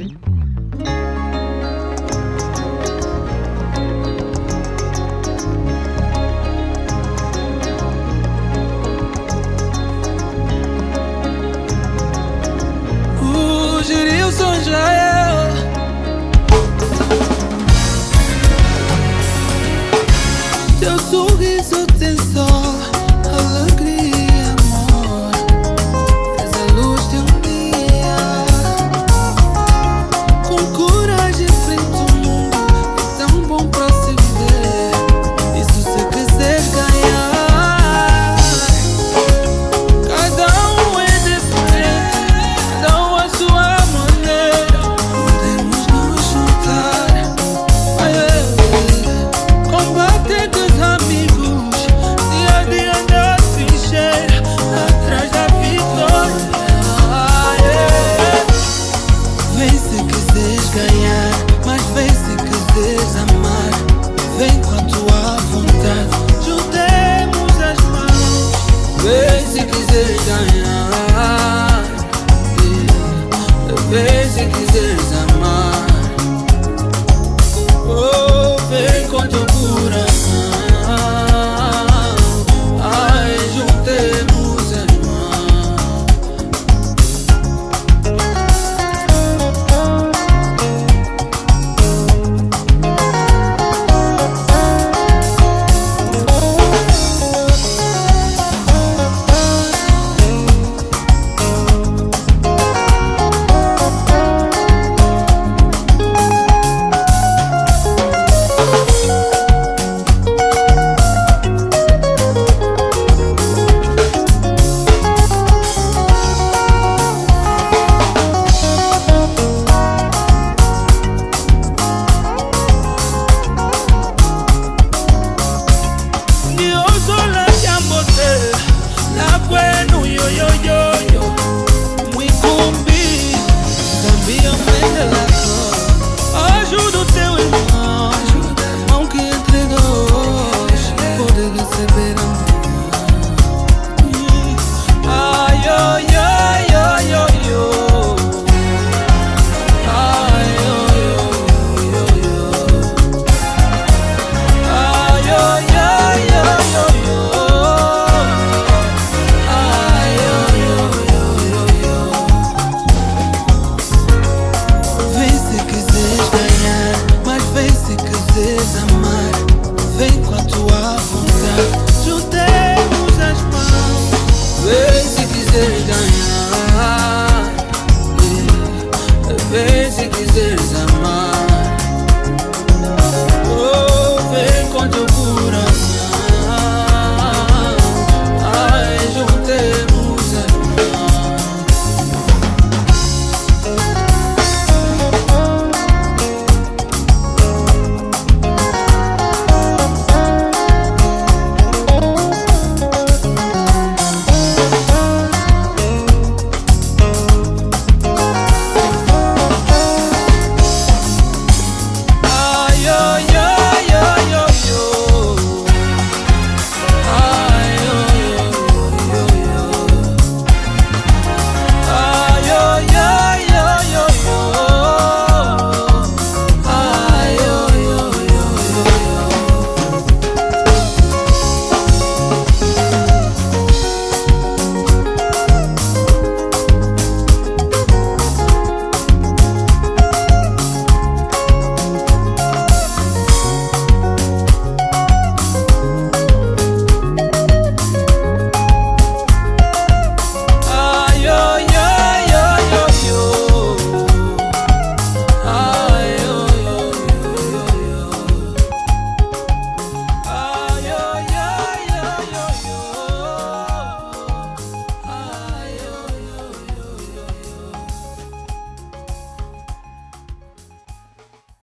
O Vem se quiseres ganhar